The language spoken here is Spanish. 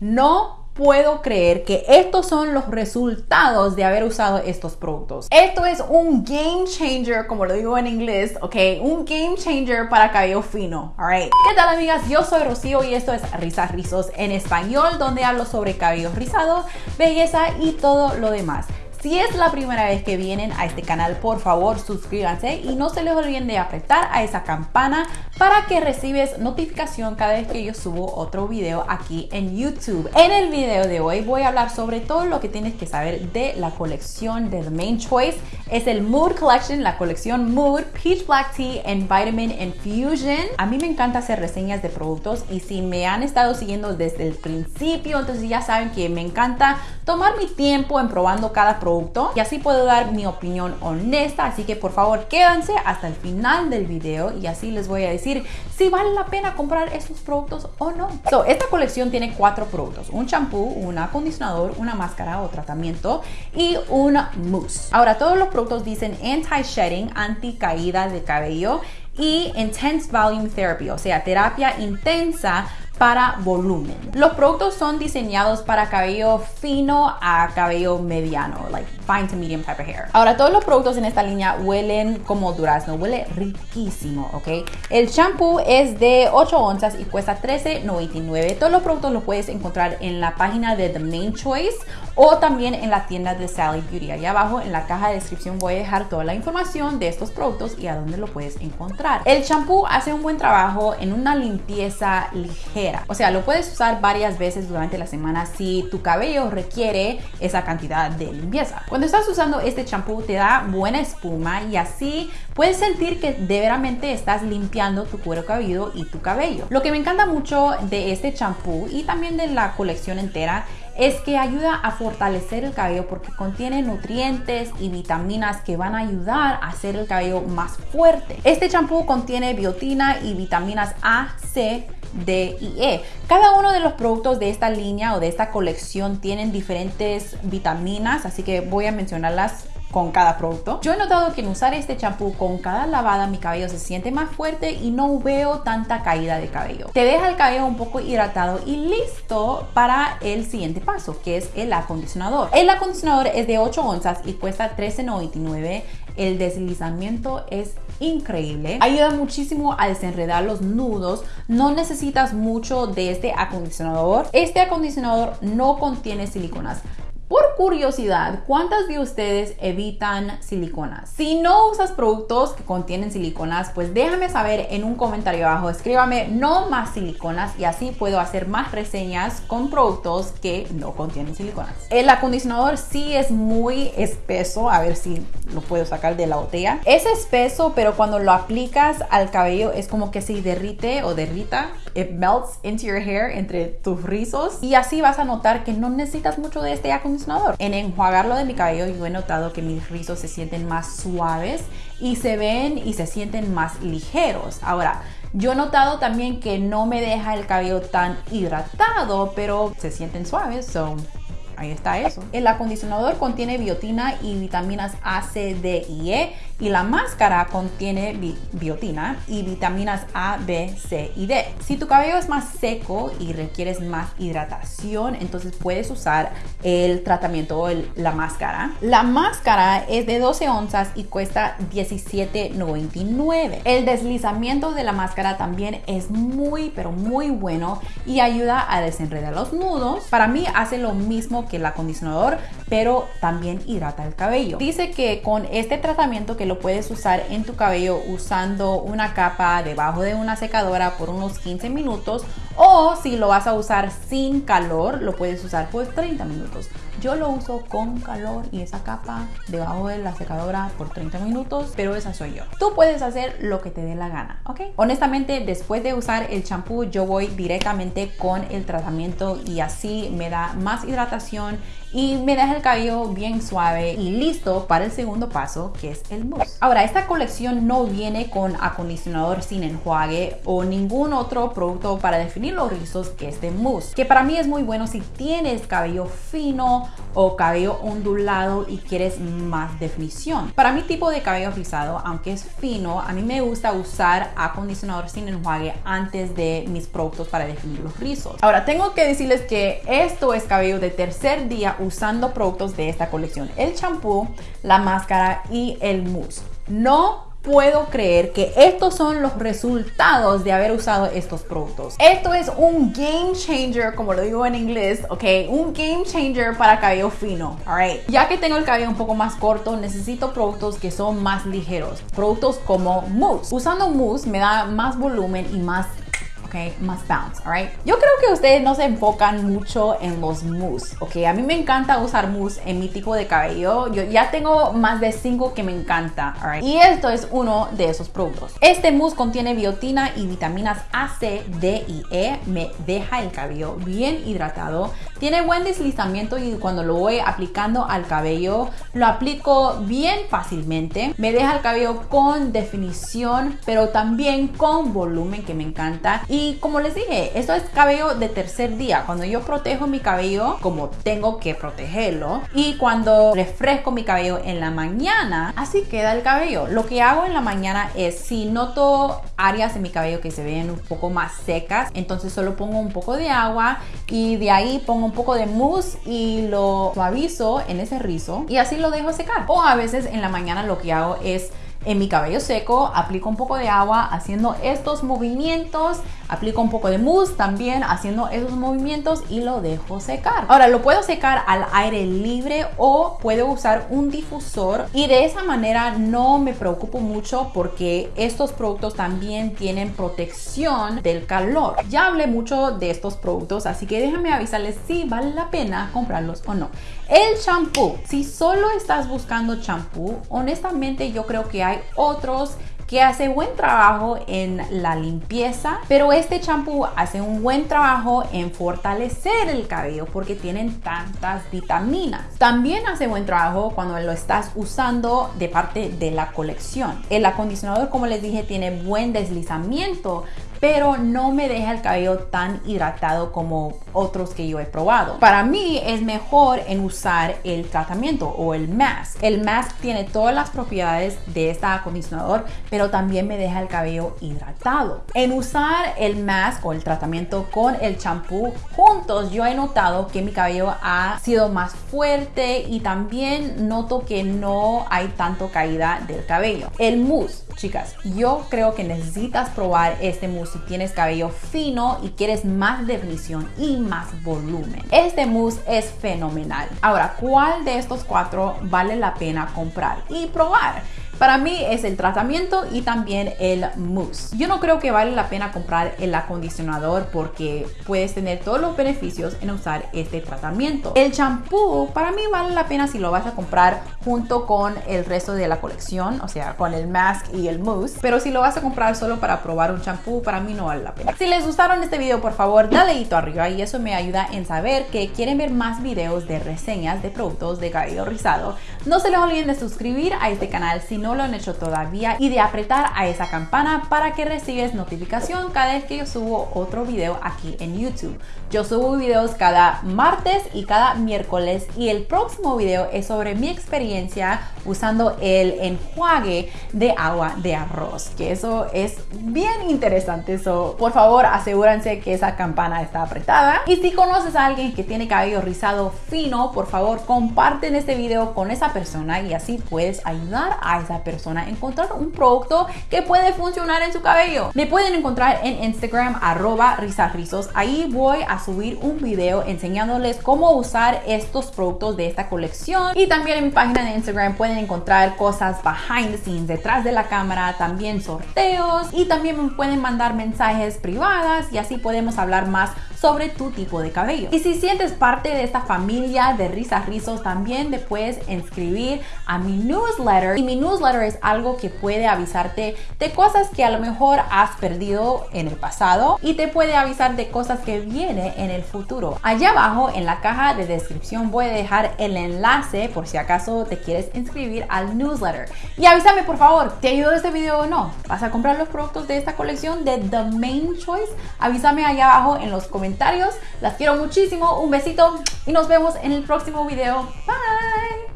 No puedo creer que estos son los resultados de haber usado estos productos. Esto es un game changer, como lo digo en inglés, ok, un game changer para cabello fino, alright. ¿Qué tal amigas? Yo soy Rocío y esto es Risas Rizos en español, donde hablo sobre cabello rizado, belleza y todo lo demás. Si es la primera vez que vienen a este canal, por favor suscríbanse y no se les olviden de apretar a esa campana para que recibes notificación cada vez que yo subo otro video aquí en YouTube. En el video de hoy voy a hablar sobre todo lo que tienes que saber de la colección de The Main Choice. Es el Mood Collection, la colección Mood Peach Black Tea and Vitamin Infusion. A mí me encanta hacer reseñas de productos y si me han estado siguiendo desde el principio, entonces ya saben que me encanta tomar mi tiempo en probando cada producto y así puedo dar mi opinión honesta. Así que por favor quédense hasta el final del video y así les voy a decir si vale la pena comprar estos productos o no. esta colección tiene cuatro productos, un champú, un acondicionador, una máscara o tratamiento y un mousse. Ahora todos los productos dicen anti-shedding, anti caída de cabello y intense volume therapy, o sea, terapia intensa para volumen. Los productos son diseñados para cabello fino a cabello mediano, like fine to medium type of hair. Ahora, todos los productos en esta línea huelen como durazno, huele riquísimo, ¿ok? El shampoo es de 8 onzas y cuesta $13.99. Todos los productos los puedes encontrar en la página de The Main Choice o también en la tienda de Sally Beauty. Allá abajo en la caja de descripción voy a dejar toda la información de estos productos y a dónde lo puedes encontrar. El shampoo hace un buen trabajo en una limpieza ligera o sea, lo puedes usar varias veces durante la semana si tu cabello requiere esa cantidad de limpieza. Cuando estás usando este champú te da buena espuma y así puedes sentir que de veramente estás limpiando tu cuero cabelludo y tu cabello. Lo que me encanta mucho de este champú y también de la colección entera es que ayuda a fortalecer el cabello porque contiene nutrientes y vitaminas que van a ayudar a hacer el cabello más fuerte. Este champú contiene biotina y vitaminas A, C, D y E. Cada uno de los productos de esta línea o de esta colección tienen diferentes vitaminas, así que voy a mencionarlas con cada producto. Yo he notado que en usar este champú con cada lavada mi cabello se siente más fuerte y no veo tanta caída de cabello. Te deja el cabello un poco hidratado y listo para el siguiente paso, que es el acondicionador. El acondicionador es de 8 onzas y cuesta $13.99. El deslizamiento es increíble. Ayuda muchísimo a desenredar los nudos. No necesitas mucho de este acondicionador. Este acondicionador no contiene siliconas. Por curiosidad, ¿cuántas de ustedes evitan siliconas? Si no usas productos que contienen siliconas, pues déjame saber en un comentario abajo. Escríbame no más siliconas y así puedo hacer más reseñas con productos que no contienen siliconas. El acondicionador sí es muy espeso. A ver si lo puedo sacar de la botella. Es espeso, pero cuando lo aplicas al cabello es como que se derrite o derrita. It melts into your hair, entre tus rizos. Y así vas a notar que no necesitas mucho de este acondicionador en enjuagarlo de mi cabello yo he notado que mis rizos se sienten más suaves y se ven y se sienten más ligeros. Ahora, yo he notado también que no me deja el cabello tan hidratado, pero se sienten suaves, so Ahí está eso. El acondicionador contiene biotina y vitaminas A, C, D y E y la máscara contiene biotina y vitaminas A, B, C y D. Si tu cabello es más seco y requieres más hidratación, entonces puedes usar el tratamiento o la máscara. La máscara es de 12 onzas y cuesta $17.99. El deslizamiento de la máscara también es muy pero muy bueno y ayuda a desenredar los nudos. Para mí hace lo mismo que el acondicionador, pero también hidrata el cabello. Dice que con este tratamiento que lo puedes usar en tu cabello usando una capa debajo de una secadora por unos 15 minutos o si lo vas a usar sin calor, lo puedes usar por 30 minutos. Yo lo uso con calor y esa capa debajo de la secadora por 30 minutos, pero esa soy yo. Tú puedes hacer lo que te dé la gana, ¿ok? Honestamente, después de usar el champú, yo voy directamente con el tratamiento y así me da más hidratación y me deja el cabello bien suave y listo para el segundo paso que es el mousse. Ahora, esta colección no viene con acondicionador sin enjuague o ningún otro producto para definir los rizos que este mousse, que para mí es muy bueno si tienes cabello fino o cabello ondulado y quieres más definición. Para mi tipo de cabello rizado, aunque es fino, a mí me gusta usar acondicionador sin enjuague antes de mis productos para definir los rizos. Ahora, tengo que decirles que esto es cabello de tercer día usando productos de esta colección. El champú, la máscara y el mousse. No puedo creer que estos son los resultados de haber usado estos productos. Esto es un game changer, como lo digo en inglés, ok, un game changer para cabello fino, alright. Ya que tengo el cabello un poco más corto, necesito productos que son más ligeros, productos como mousse. Usando mousse me da más volumen y más ok, más bounce, alright. Yo creo que ustedes no se enfocan mucho en los mousse, ok. A mí me encanta usar mousse en mi tipo de cabello. Yo ya tengo más de 5 que me encanta, alright. Y esto es uno de esos productos. Este mousse contiene biotina y vitaminas A, C, D y E. Me deja el cabello bien hidratado. Tiene buen deslizamiento y cuando lo voy aplicando al cabello, lo aplico bien fácilmente. Me deja el cabello con definición, pero también con volumen que me encanta. Y como les dije, esto es cabello de tercer día. Cuando yo protejo mi cabello, como tengo que protegerlo, y cuando refresco mi cabello en la mañana, así queda el cabello. Lo que hago en la mañana es, si noto áreas en mi cabello que se ven un poco más secas, entonces solo pongo un poco de agua y de ahí pongo un poco de mousse y lo suavizo en ese rizo y así lo dejo secar. O a veces en la mañana lo que hago es en mi cabello seco, aplico un poco de agua haciendo estos movimientos, aplico un poco de mousse también haciendo esos movimientos y lo dejo secar. Ahora lo puedo secar al aire libre o puedo usar un difusor y de esa manera no me preocupo mucho porque estos productos también tienen protección del calor. Ya hablé mucho de estos productos, así que déjame avisarles si vale la pena comprarlos o no. El champú, si solo estás buscando champú, honestamente yo creo que hay otros que hace buen trabajo en la limpieza, pero este champú hace un buen trabajo en fortalecer el cabello porque tienen tantas vitaminas. También hace buen trabajo cuando lo estás usando de parte de la colección. El acondicionador, como les dije, tiene buen deslizamiento, pero no me deja el cabello tan hidratado como otros que yo he probado. Para mí es mejor en usar el tratamiento o el mask. El mask tiene todas las propiedades de este acondicionador, pero también me deja el cabello hidratado. En usar el mask o el tratamiento con el champú juntos, yo he notado que mi cabello ha sido más fuerte y también noto que no hay tanto caída del cabello. El mousse Chicas, yo creo que necesitas probar este mousse si tienes cabello fino y quieres más definición y más volumen. Este mousse es fenomenal. Ahora, ¿cuál de estos cuatro vale la pena comprar y probar? Para mí es el tratamiento y también el mousse. Yo no creo que vale la pena comprar el acondicionador porque puedes tener todos los beneficios en usar este tratamiento. El champú para mí vale la pena si lo vas a comprar junto con el resto de la colección, o sea, con el mask y el mousse. Pero si lo vas a comprar solo para probar un champú, para mí no vale la pena. Si les gustaron este video, por favor, dale hito arriba y eso me ayuda en saber que quieren ver más videos de reseñas de productos de cabello rizado. No se les olviden de suscribir a este canal si no no lo han hecho todavía y de apretar a esa campana para que recibes notificación cada vez que yo subo otro video aquí en YouTube. Yo subo videos cada martes y cada miércoles y el próximo video es sobre mi experiencia usando el enjuague de agua de arroz, que eso es bien interesante. eso por favor, asegúrense que esa campana está apretada. Y si conoces a alguien que tiene cabello rizado fino, por favor, comparten este video con esa persona y así puedes ayudar a esa persona encontrar un producto que puede funcionar en su cabello. Me pueden encontrar en Instagram arroba rizarrizos. Ahí voy a subir un video enseñándoles cómo usar estos productos de esta colección. Y también en mi página de Instagram pueden encontrar cosas behind the scenes, detrás de la cámara, también sorteos y también me pueden mandar mensajes privadas y así podemos hablar más sobre tu tipo de cabello. Y si sientes parte de esta familia de risas rizos, también te puedes inscribir a mi newsletter. Y mi newsletter es algo que puede avisarte de cosas que a lo mejor has perdido en el pasado y te puede avisar de cosas que viene en el futuro. Allá abajo en la caja de descripción voy a dejar el enlace por si acaso te quieres inscribir al newsletter. Y avísame por favor, ¿te ayudó este video o no? ¿Vas a comprar los productos de esta colección de The Main Choice? Avísame allá abajo en los comentarios Las quiero muchísimo. Un besito y nos vemos en el próximo video. Bye.